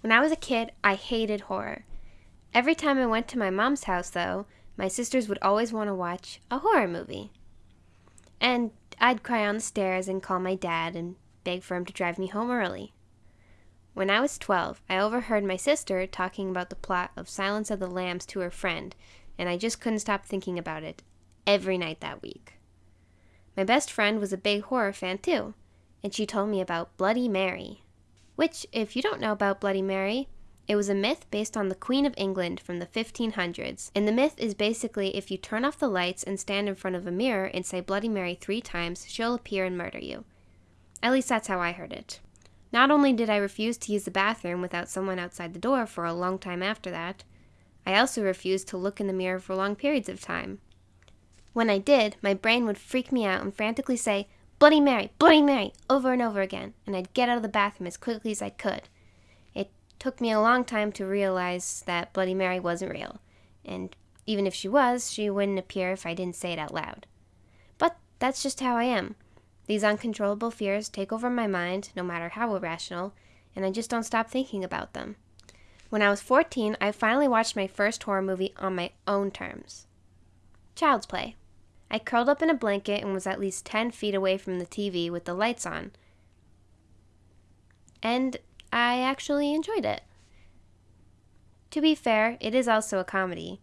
When I was a kid, I hated horror. Every time I went to my mom's house, though, my sisters would always want to watch a horror movie. And I'd cry on the stairs and call my dad and beg for him to drive me home early. When I was 12, I overheard my sister talking about the plot of Silence of the Lambs to her friend, and I just couldn't stop thinking about it every night that week. My best friend was a big horror fan too, and she told me about Bloody Mary. Which, if you don't know about Bloody Mary, it was a myth based on the Queen of England from the 1500s. And the myth is basically if you turn off the lights and stand in front of a mirror and say Bloody Mary three times, she'll appear and murder you. At least that's how I heard it. Not only did I refuse to use the bathroom without someone outside the door for a long time after that, I also refused to look in the mirror for long periods of time. When I did, my brain would freak me out and frantically say, Bloody Mary, Bloody Mary, over and over again, and I'd get out of the bathroom as quickly as I could. It took me a long time to realize that Bloody Mary wasn't real, and even if she was, she wouldn't appear if I didn't say it out loud. But that's just how I am. These uncontrollable fears take over my mind, no matter how irrational, and I just don't stop thinking about them. When I was 14, I finally watched my first horror movie on my own terms Child's Play. I curled up in a blanket and was at least 10 feet away from the TV with the lights on. And I actually enjoyed it. To be fair, it is also a comedy.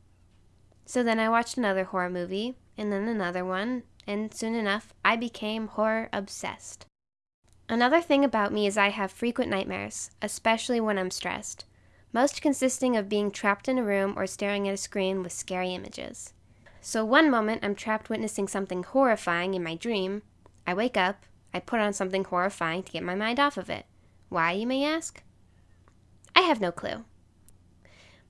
So then I watched another horror movie, and then another one, and soon enough I became horror obsessed. Another thing about me is I have frequent nightmares, especially when I'm stressed, most consisting of being trapped in a room or staring at a screen with scary images. So one moment I'm trapped witnessing something horrifying in my dream. I wake up, I put on something horrifying to get my mind off of it. Why, you may ask? I have no clue.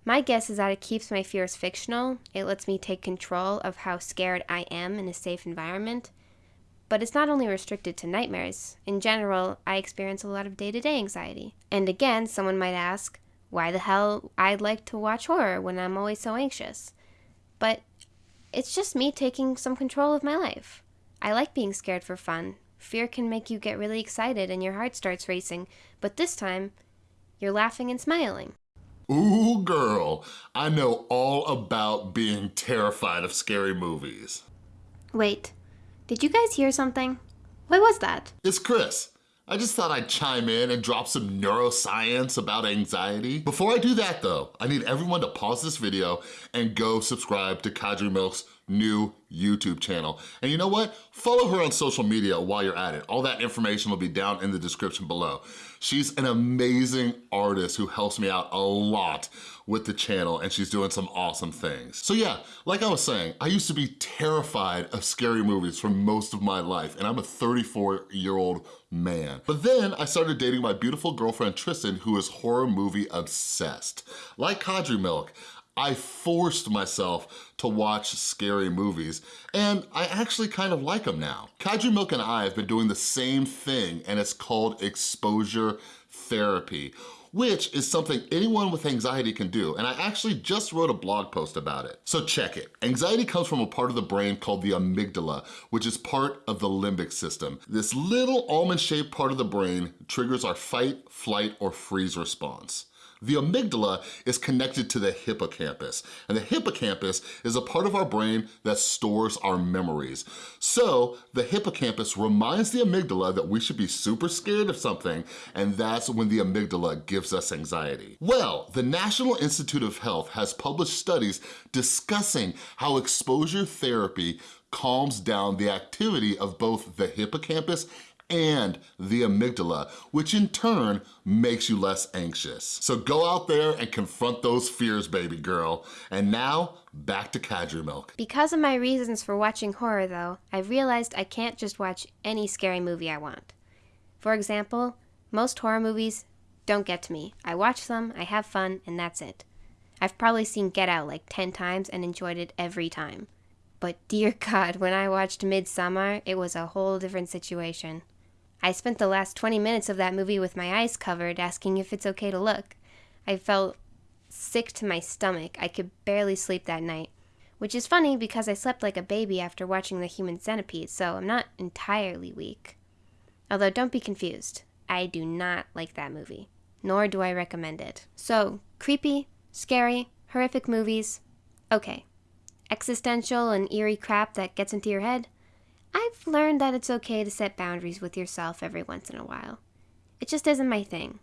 My guess is that it keeps my fears fictional. It lets me take control of how scared I am in a safe environment. But it's not only restricted to nightmares. In general, I experience a lot of day to day anxiety. And again, someone might ask, why the hell I'd like to watch horror when I'm always so anxious? But it's just me taking some control of my life. I like being scared for fun. Fear can make you get really excited and your heart starts racing, but this time, you're laughing and smiling. Ooh, girl, I know all about being terrified of scary movies. Wait, did you guys hear something? What was that? It's Chris. I just thought I'd chime in and drop some neuroscience about anxiety. Before I do that though, I need everyone to pause this video and go subscribe to Kadri Milk's new YouTube channel. And you know what? Follow her on social media while you're at it. All that information will be down in the description below. She's an amazing artist who helps me out a lot with the channel and she's doing some awesome things. So yeah, like I was saying, I used to be terrified of scary movies for most of my life and I'm a 34 year old man. But then I started dating my beautiful girlfriend Tristan who is horror movie obsessed. Like Kadri Milk, I forced myself to watch scary movies, and I actually kind of like them now. Kadri Milk and I have been doing the same thing, and it's called exposure therapy which is something anyone with anxiety can do, and I actually just wrote a blog post about it. So check it. Anxiety comes from a part of the brain called the amygdala, which is part of the limbic system. This little almond-shaped part of the brain triggers our fight, flight, or freeze response. The amygdala is connected to the hippocampus, and the hippocampus is a part of our brain that stores our memories. So the hippocampus reminds the amygdala that we should be super scared of something, and that's when the amygdala gives us anxiety. Well, the National Institute of Health has published studies discussing how exposure therapy calms down the activity of both the hippocampus and the amygdala, which in turn makes you less anxious. So go out there and confront those fears, baby girl. And now, back to Kadri Milk. Because of my reasons for watching horror though, I've realized I can't just watch any scary movie I want. For example, most horror movies don't get to me. I watch them, I have fun, and that's it. I've probably seen Get Out like 10 times and enjoyed it every time. But dear God, when I watched Midsommar, it was a whole different situation. I spent the last 20 minutes of that movie with my eyes covered, asking if it's okay to look. I felt sick to my stomach. I could barely sleep that night. Which is funny because I slept like a baby after watching The Human Centipede, so I'm not entirely weak. Although, don't be confused. I do not like that movie. nor do I recommend it. So, creepy, scary, horrific movies, okay. Existential and eerie crap that gets into your head, I've learned that it's okay to set boundaries with yourself every once in a while. It just isn't my thing.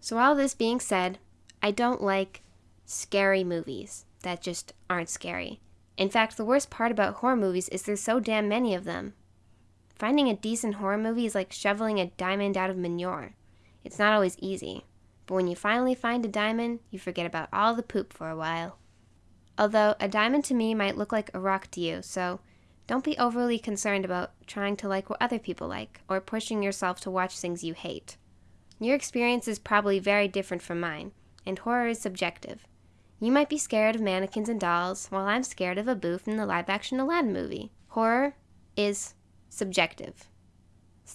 So, all this being said, I don't like scary movies that just aren't scary. In fact, the worst part about horror movies is there's so damn many of them. Finding a decent horror movie is like shoveling a diamond out of manure. It's not always easy, but when you finally find a diamond, you forget about all the poop for a while. Although, a diamond to me might look like a rock to you, so don't be overly concerned about trying to like what other people like, or pushing yourself to watch things you hate. Your experience is probably very different from mine, and horror is subjective. You might be scared of mannequins and dolls, while I'm scared of Abu from the live action Aladdin movie. Horror is subjective.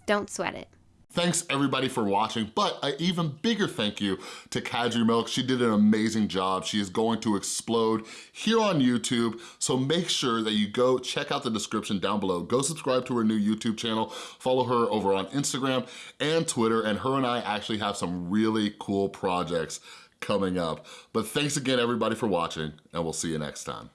don't sweat it. Thanks everybody for watching, but an even bigger thank you to Kadri Milk. She did an amazing job. She is going to explode here on YouTube, so make sure that you go check out the description down below. Go subscribe to her new YouTube channel, follow her over on Instagram and Twitter, and her and I actually have some really cool projects coming up. But thanks again everybody for watching, and we'll see you next time.